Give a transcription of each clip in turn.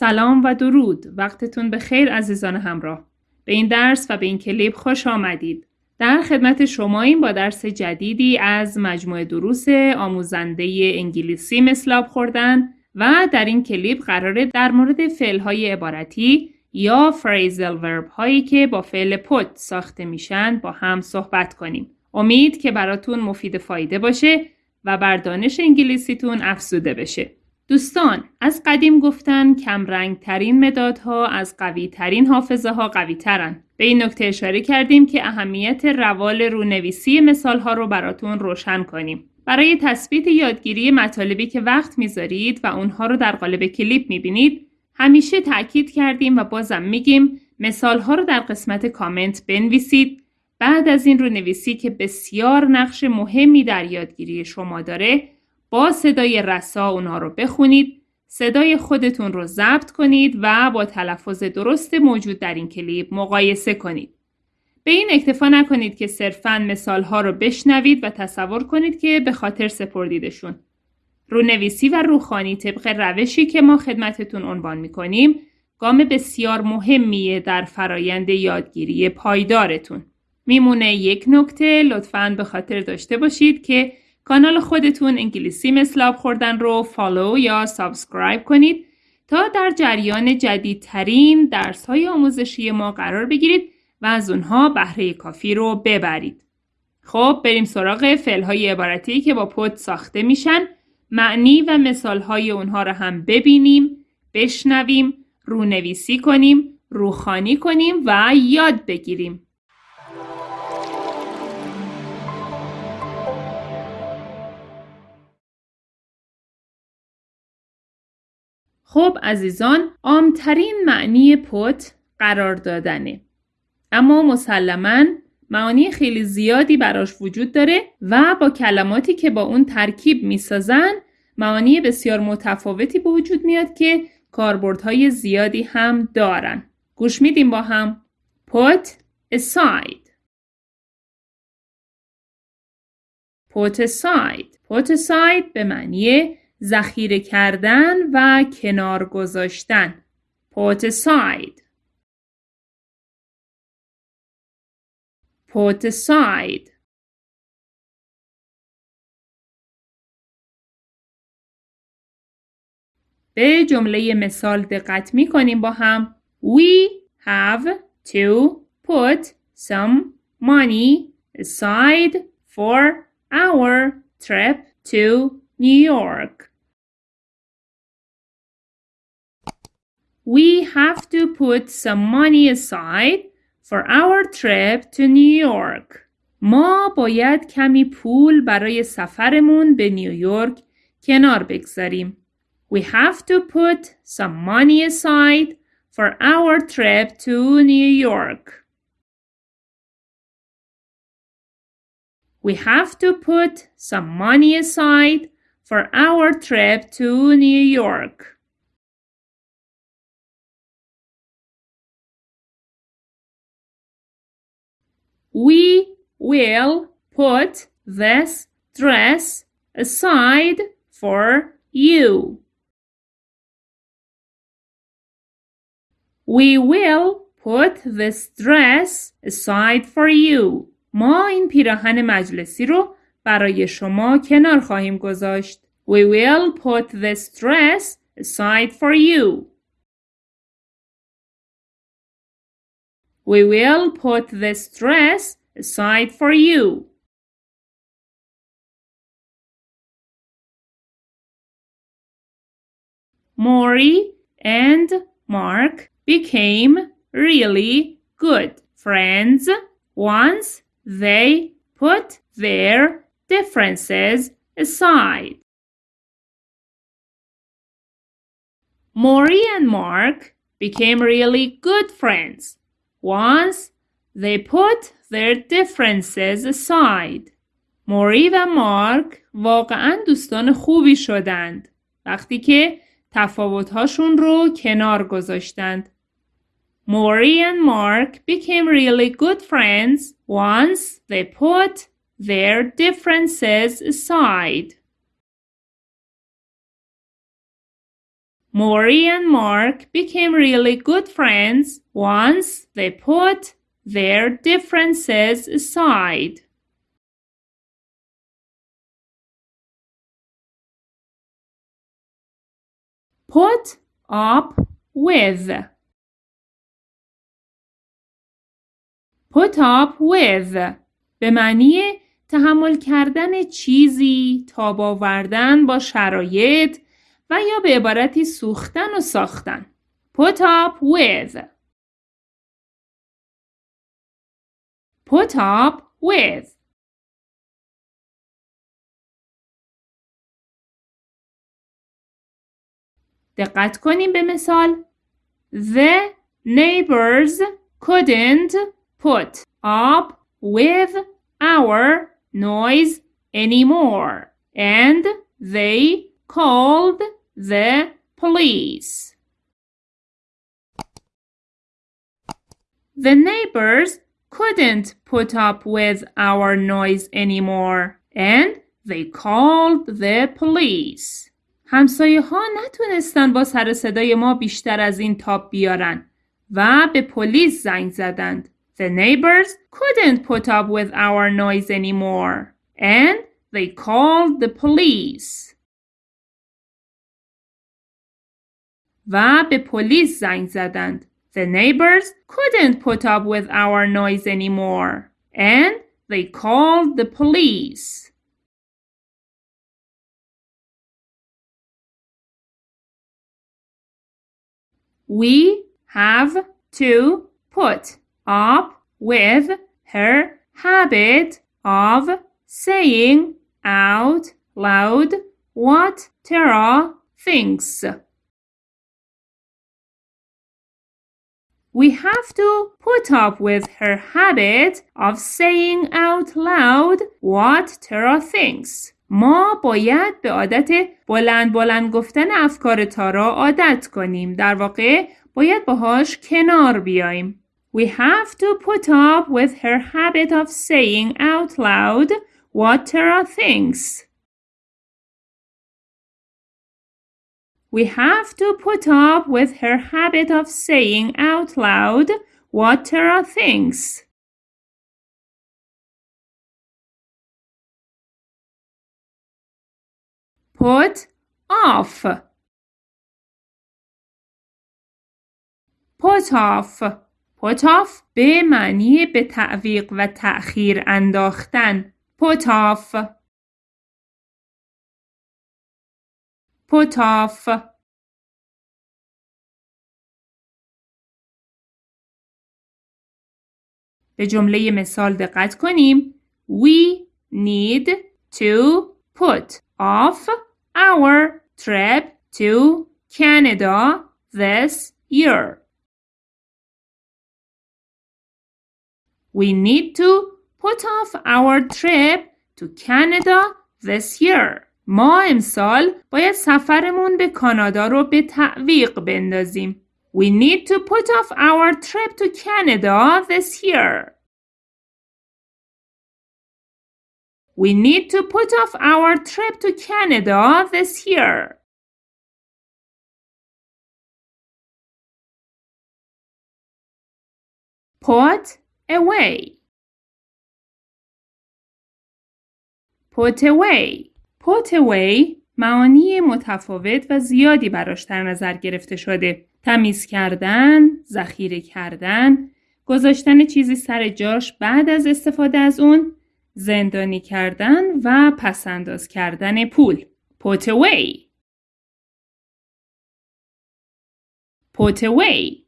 سلام و درود وقتتون به خیر عزیزان همراه به این درس و به این کلیپ خوش آمدید در خدمت شما این با درس جدیدی از مجموعه دروس آموزنده انگلیسی مثلاب خوردن و در این کلیپ قراره در مورد فعلهای عبارتی یا فریزل ورب هایی که با فعل پوت ساخته میشن با هم صحبت کنیم. امید که براتون مفید فایده باشه و بر دانش انگلیسیتون افزوده بشه. دوستان از قدیم گفتن کم ترین مدادها از قوی ترین حافظه ها قوی ترن. به این نکته اشاره کردیم که اهمیت روال رونویسی مثال ها رو براتون روشن کنیم. برای تثبیت یادگیری مطالبی که وقت می‌ذارید و اونها رو در قالب کلیپ می‌بینید همیشه تاکید کردیم و بازم میگیم مثال ها رو در قسمت کامنت بنویسید بعد از این رو نویسی که بسیار نقش مهمی در یادگیری شما داره با صدای رسا اونها رو بخونید صدای خودتون رو ضبط کنید و با تلفظ درست موجود در این کلیپ مقایسه کنید. به این اکتفا نکنید که صرفاً مثال ها رو بشنوید و تصور کنید که به خاطر سپردیدشون. رونویسی و روخانی طبق روشی که ما خدمتتون عنوان می‌کنیم گام بسیار مهمیه در فرایند یادگیری پایدارتون. میمونه یک نکته لطفاً به خاطر داشته باشید که کانال خودتون انگلیسی مثل خوردن رو follow یا subscribe کنید تا در جریان جدیدترین درس های آموزشی ما قرار بگیرید و از اونها بهره کافی رو ببرید. خب بریم سراغ فعل های عبارتی که با put ساخته میشن معنی و مثال های اونها رو هم ببینیم، بشنویم، رونویسی کنیم، روخوانی کنیم و یاد بگیریم. خب عزیزان عامترین معنی پت قرار دادنه. اما مسلما معانی خیلی زیادی براش وجود داره و با کلماتی که با اون ترکیب می‌سازن معانی بسیار متفاوتی به وجود میاد که کاربردهای زیادی هم دارن. گوش میدیم با هم. put aside. put aside. put aside به معنی ذخیره کردن و کنار گذاشتن put aside put aside به جمله مثال دقت می کنیم با هم We have to put some money aside for our trip to New York. We have to put some money aside for our trip to New York. ما باید کمی پول برای سفرمون به نیویورک کنار بگذاریم. We have to put some money aside for our trip to New York. We have to put some money aside for our trip to New York. We will put this dress aside for you. We will put this dress aside for you. ما این پیراهن مجلسی رو برای شما کنار خواهیم گذاشت. We will put this dress aside for you. We will put this dress aside for you. Maury and Mark became really good friends once they put their differences aside. Maury and Mark became really good friends once they put their differences aside. موری و مارک واقعا دوستان خوبی شدند وقتی که تفاوتهاشون رو کنار گذاشتند. Maury and Mark became really good friends once they put their differences aside. Maury and Mark became really good friends once they put their differences aside. Put up with. Put up with به معنی تحمل کردن چیزی تاب آوردن با شرایط و یا به عبارتی سوختن و ساختن. Put up with. Put up with. دقت کنیم به مثال. The neighbors couldn't put up with our noise anymore and they called the police. The neighbors couldn't put up with our noise anymore and they called the police. همسایه ها نتونستن با سر صدای ما بیشتر از این تاپ بیارن و به پلیس زنگ زدند. The neighbors couldn't put up with our noise anymore and they called the police. و به پلیس زنگ زدند. The neighbors couldn't put up with our noise anymore and they called the police. We have to put up with her habit of saying out loud what Tara thinks. We have to put up with her habit of saying out loud what Tara thinks. ما باید به عادت بلند بلند گفتن افکار تارا عادت کنیم. در واقع باید باهاش کنار بیایم. We have to put up with her habit of saying out loud what Tara thinks. We have to put up with her habit of saying out loud what Tara thinks. Put off. Put off. Put off به معنی به تعویق و تأخیر انداختن. Put off. Put off. به جمله مثال دقت کنیم. We need to put off our trip to Canada this year. We need to put off our trip to Canada this year. ما امسال باید سفرمون به کانادا رو به تعویق بندازیم. We need to put off our trip to Canada this year. We need to put off our trip to Canada this year. Put away. Put away. Put away معانی متفاوت و زیادی براش در نظر گرفته شده. تمیز کردن، ذخیره کردن، گذاشتن چیزی سر جاش بعد از استفاده از اون، زندانی کردن و پسنداز کردن پول. Put away.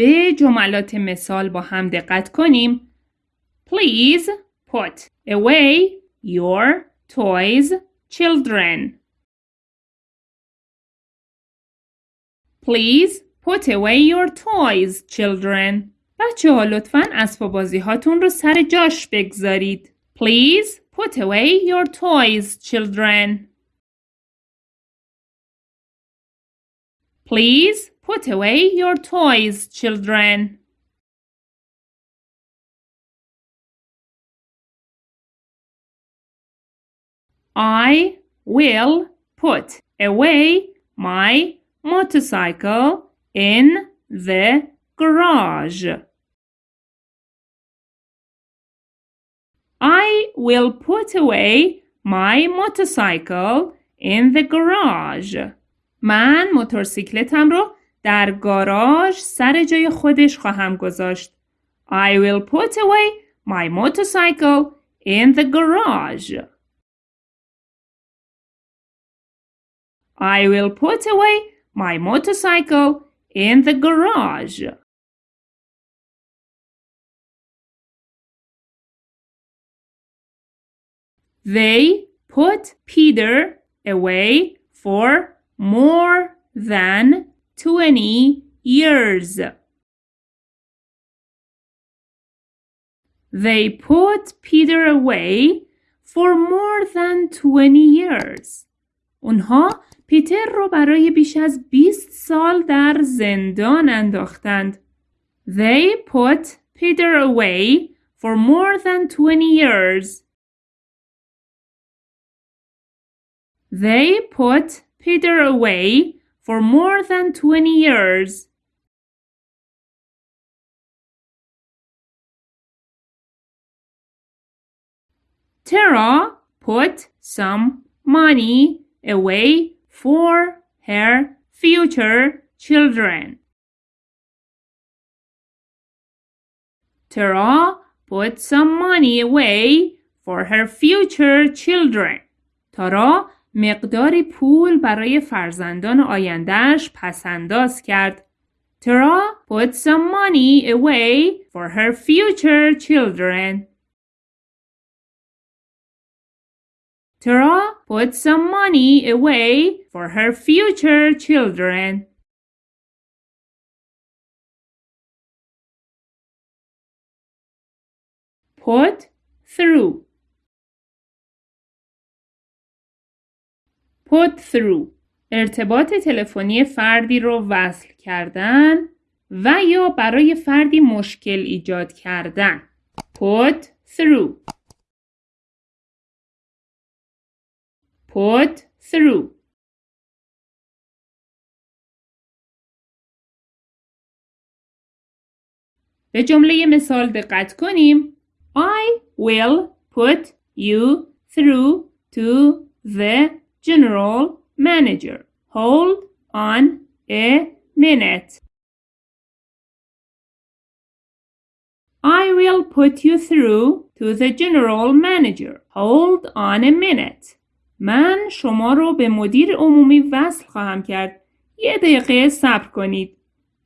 به جملات مثال با هم دقت کنیم. Please put away your toys, children. Please put away your toys, children. بچه ها لطفا اسباب بازی هاتون رو سر جاش بگذارید. Please put away your toys, children. Please put away your toys, children. I will put away my motorcycle in the garage. I will put away my motorcycle in the garage. من موتورسیکلتم رو در گاراژ سر جای خودش خواهم گذاشت. I will put away my motorcycle in the garage. I will put away my motorcycle in the garage. They put Peter away for more than 20 years. They put Peter away for more than 20 years. اونها پیتر رو برای بیش از 20 سال در زندان انداختند. They put Peter away for more than 20 years. They put Peter away for more than twenty years. Tara put some money away for her future children. Tara put some money away for her future children. Tara مقداری پول برای فرزندان آیندهش پسنداز کرد. Tara put some money away for her future children. Tara put some money away for her future children. Put through. Put through. ارتباط تلفنی فردی رو وصل کردن و یا برای فردی مشکل ایجاد کردن. Put through. put through به جمله مثال دقت کنیم I will put you through to the general manager. Hold on a minute. I will put you through to the general manager. Hold on a minute. من شما رو به مدیر عمومی وصل خواهم کرد. یه دقیقه صبر کنید.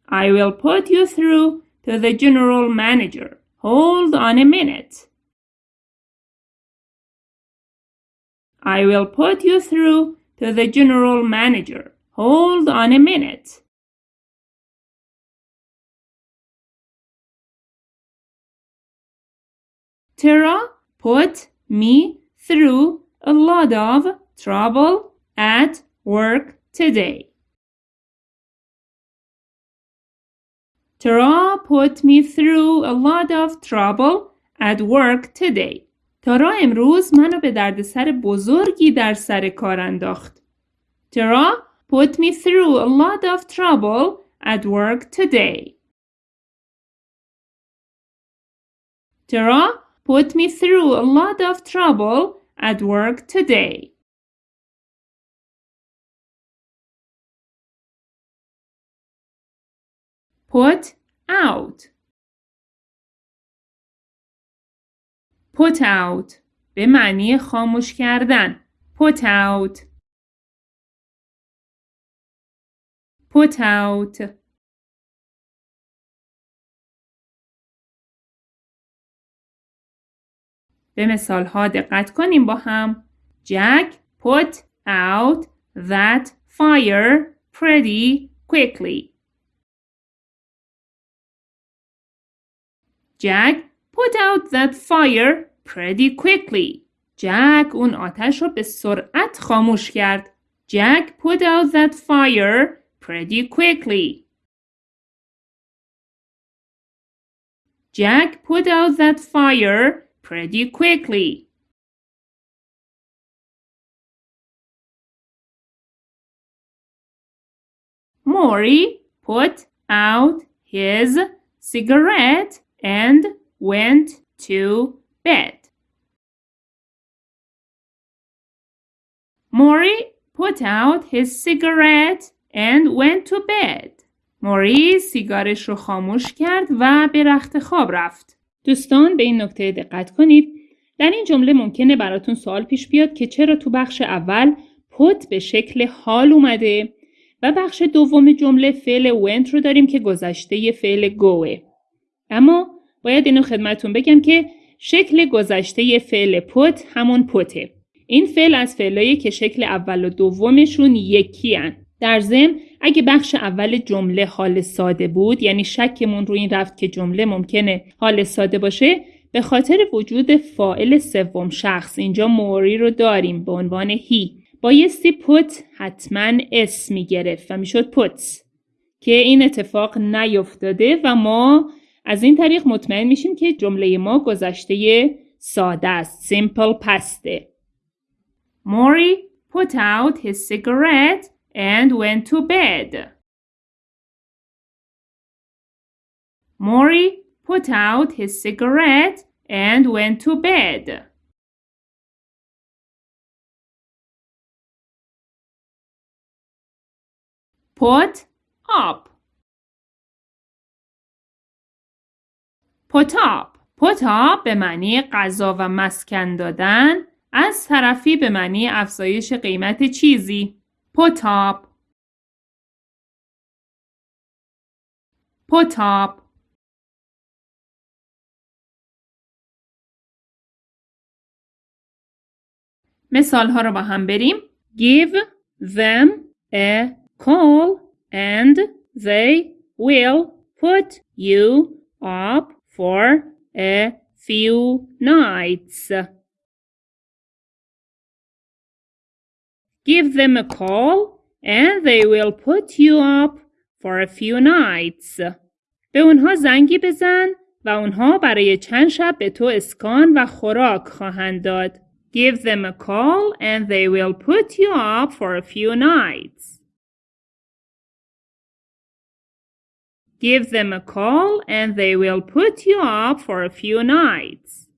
I will put you through to the general manager. Hold on a minute. I will put you through to the general manager. Hold on a minute. Tara put me through a lot of trouble at work today. Tara put me through a lot of trouble at work today. تارا امروز منو به دردسر بزرگی در سر کار انداخت. Tara put me through a lot of trouble at work today. Tara put me through a lot of trouble at work today. Put out. Put out به معنی خاموش کردن. Put out. Put out. به مثال ها دقت کنیم با هم. Jack put out that fire pretty quickly. Jack put out that fire pretty quickly. Jack اون آتش رو به سرعت خاموش کرد. Jack put out that fire pretty quickly. Jack put out that fire pretty quickly. Maury put out his cigarette and went to bed. Maury put out his cigarette and went to bed. موری سیگارش رو خاموش کرد و به رخت خواب رفت. دوستان به این نکته دقت کنید. در این جمله ممکنه براتون سوال پیش بیاد که چرا تو بخش اول پت به شکل حال اومده و بخش دوم جمله فعل went رو داریم که گذشته فعل گوه. اما باید اینو خدمتون بگم که شکل گذشته فعل پت همون پته. این فعل از فعلایی که شکل اول و دومشون یکی هن. در ضمن اگه بخش اول جمله حال ساده بود یعنی شکمون رو این رفت که جمله ممکنه حال ساده باشه به خاطر وجود فائل سوم شخص اینجا موری رو داریم به عنوان هی بایستی پت حتما اسمی گرفت و می‌شد پتس که این اتفاق نیفتاده و ما از این طریق مطمئن میشیم که جمله ما گذشته ساده است simple پسته موری put out his cigarette and went to bed. Maury put out his cigarette and went to bed. Put up. Put up به معنی غذا و مسکن دادن از طرفی به معنی افزایش قیمت چیزی. Put up. مثال ها رو با هم بریم. Give them a call and they will put you up for a few nights. Give them a call and they will put you up for a few nights. به اونها زنگی بزن و اونها برای چند شب به تو اسکان و خوراک خواهند داد. Give them a call and they will put you up for a few nights. Give them a call and they will put you up for a few nights.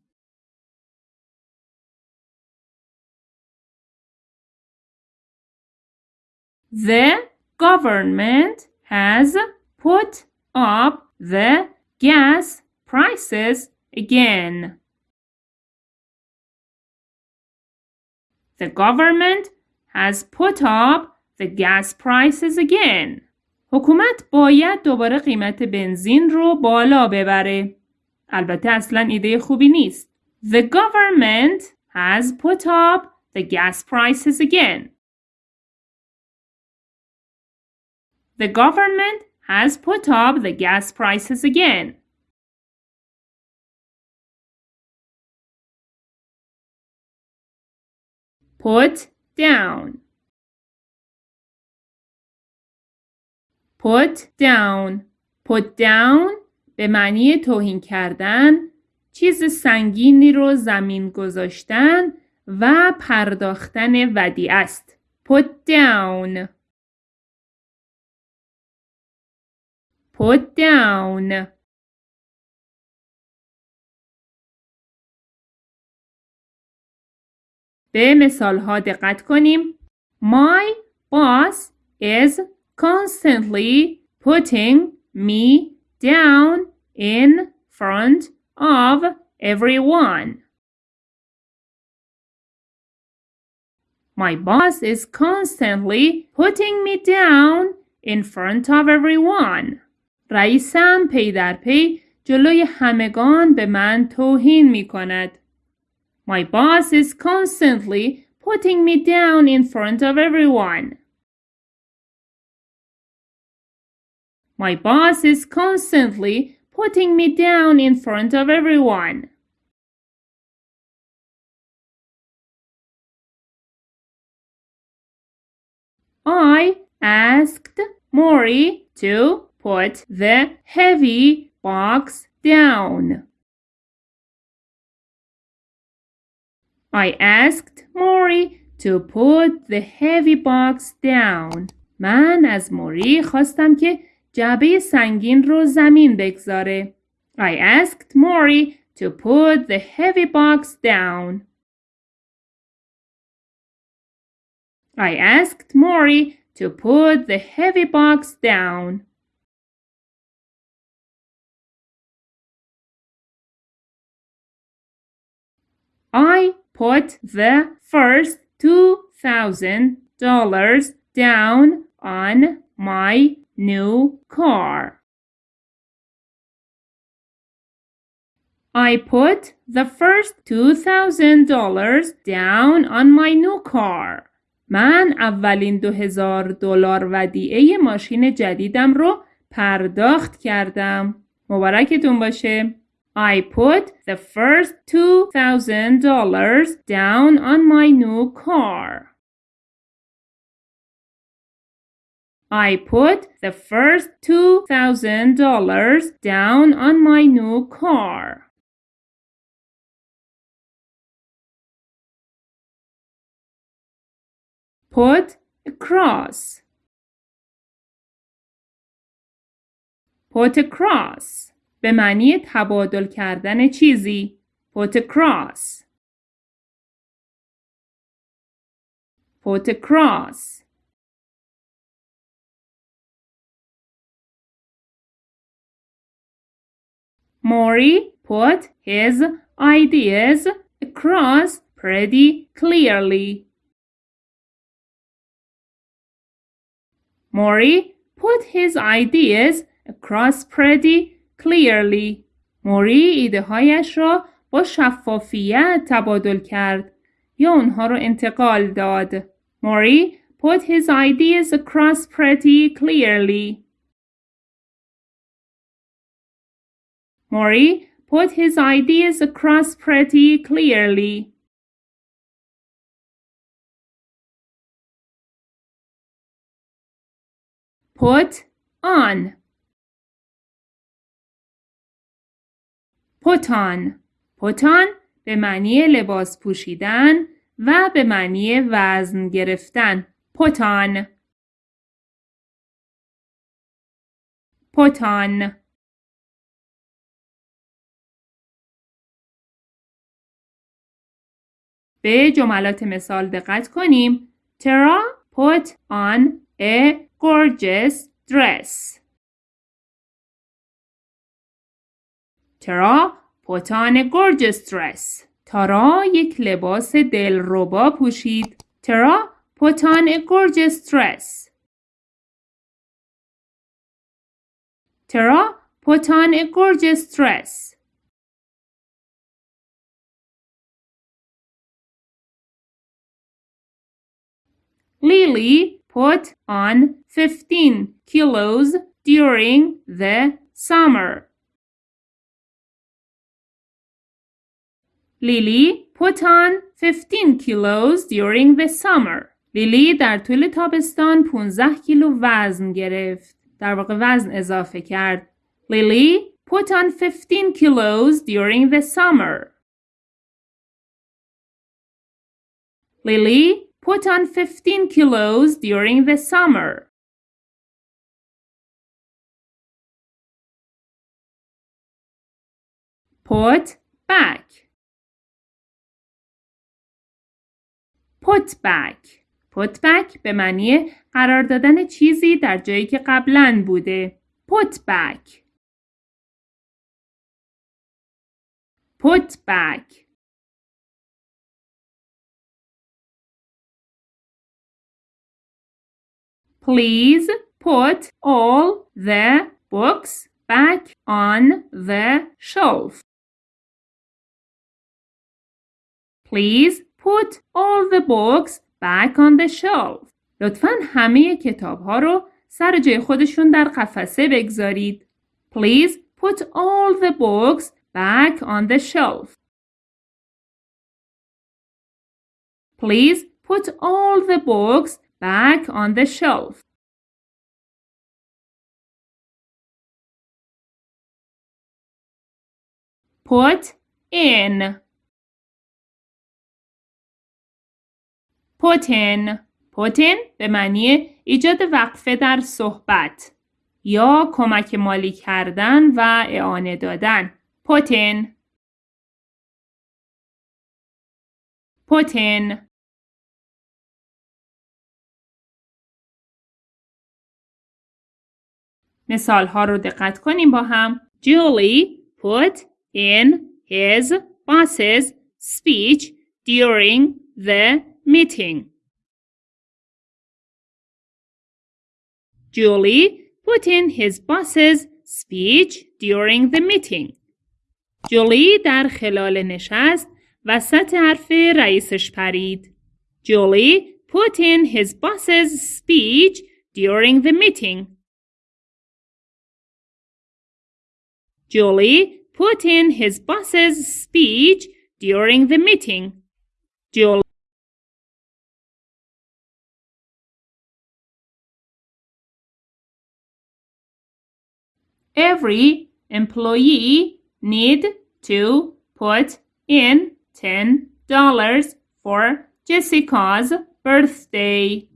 The government has put up the gas prices again. The government has put up the gas prices again. حکومت باید دوباره قیمت بنزین رو بالا ببره. البته اصلا ایده خوبی نیست. The government has put up the gas prices again. The government has put up the gas prices again. Put down. Put down. Put down به معنی توهین کردن چیز سنگینی رو زمین گذاشتن و پرداختن ودی است. Put down. Put down. به مثال ها دقت کنیم. My boss is constantly putting me down in front of everyone. My boss is constantly putting me down in front of everyone. رئیسم پی در پی جلوی همگان به من توهین می کند. My boss is constantly putting me down in front of everyone. My boss is constantly putting me down in front of everyone. I asked Maury to put the heavy box down. I asked Maury to put the heavy box down. من از موری خواستم که جعبه سنگین رو زمین بگذاره. I asked Mori to put the heavy box down. I asked Mori to put the heavy box down. I put the first $2,000 down on my new car. I put the first $2,000 down on my new car. من اولین دو هزار دلار ودیعه ماشین جدیدم رو پرداخت کردم. مبارکتون باشه. I put the first $2,000 down on my new car. I put the first $2,000 down on my new car. Put across. Put across. به معنی تبادل کردن چیزی. Put across. Put across. Maury put his ideas across pretty clearly. Maury put his ideas across pretty clearly. موری ایده هایش را با شفافیت تبادل کرد یا اونها را انتقال داد. موری put his ideas across pretty clearly. Mori put his ideas across pretty clearly. Put on. Put on. Put on به معنی لباس پوشیدن و به معنی وزن گرفتن. Put on. به جملات مثال دقت کنیم. Tara put on a gorgeous dress. Tara put on a gorgeous dress. تارا یک لباس دلربا پوشید. Tara put on a gorgeous dress. Tara put on a gorgeous dress. Lily put on 15 kilos during the summer. Lily put on 15 kilos during the summer. لیلی در طول تابستان 15 کیلو وزن گرفت. در واقع وزن اضافه کرد. Lily put on 15 kilos during the summer. Lily Put on 15 kilos during the summer. Put back. Put back. Put back به معنی قرار دادن چیزی در جایی که قبلا بوده. Put back. Put back. Please put all the books back on the shelf. Please put all the books back on the shelf. لطفا همه کتاب ها رو سر جای خودشون در قفسه بگذارید. Please put all the books back on the shelf. Please put all the books back on the shelf. Put in. Put in. پوتین به معنی ایجاد وقفه در صحبت یا کمک مالی کردن و اعانه دادن. پوتین پوتین مثال ها رو دقت کنیم با هم. Julie put in his boss's speech during the meeting. Julie put in his boss's speech during the meeting. جولی در خلال نشست وسط حرف رئیسش پرید. Julie put in his boss's speech during the meeting. Julie put in his boss's speech during the meeting. Julie Every employee need to put in $10 for Jessica's birthday.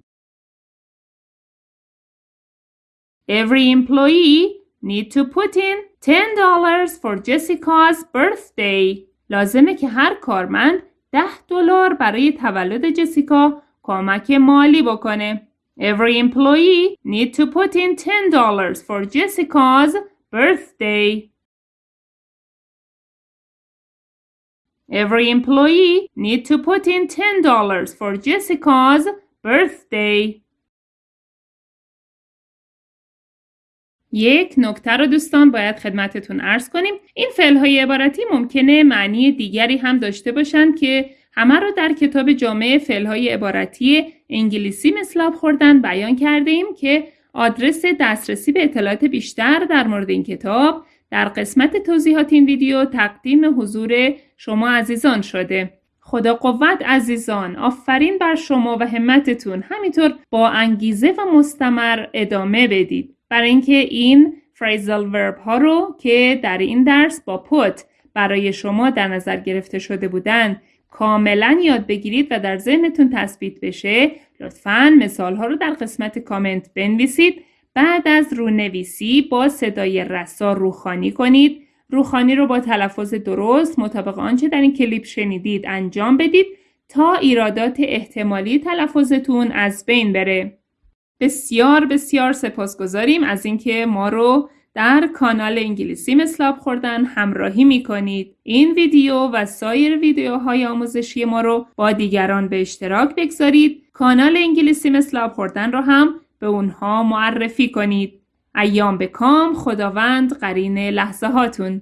Every employee need to put in $10 for Jessica's birthday. لازمه که هر کارمند 10 دلار برای تولد جسیکا کمک مالی بکنه. Every employee need to put in $10 for Jessica's birthday. Every employee need to put in $10 for Jessica's birthday. یک نکته رو دوستان باید خدمتتون ارز کنیم. این فعل های عبارتی ممکنه معنی دیگری هم داشته باشند که همه رو در کتاب جامعه فعل های عبارتی انگلیسی مثل خوردن بیان کرده ایم که آدرس دسترسی به اطلاعات بیشتر در مورد این کتاب در قسمت توضیحات این ویدیو تقدیم حضور شما عزیزان شده. خدا قوت عزیزان آفرین بر شما و همتتون. همینطور با انگیزه و مستمر ادامه بدید. برای اینکه این فریزال ورب ها رو که در این درس با پوت برای شما در نظر گرفته شده بودند کاملا یاد بگیرید و در ذهنتون تثبیت بشه لطفا مثال ها رو در قسمت کامنت بنویسید. بعد از رونویسی با صدای رسا روخانی کنید. روخانی رو با تلفظ درست مطابق آنچه در این کلیپ شنیدید انجام بدید تا ایرادات احتمالی تلفظتون از بین بره. بسیار بسیار سپاسگزاریم از اینکه ما رو در کانال انگلیسی مثلاب خوردن همراهی می کنید. این ویدیو و سایر ویدیوهای آموزشی ما رو با دیگران به اشتراک بگذارید. کانال انگلیسی مثلاب خوردن رو هم به اونها معرفی کنید. ایام به کام خداوند قرین لحظه هاتون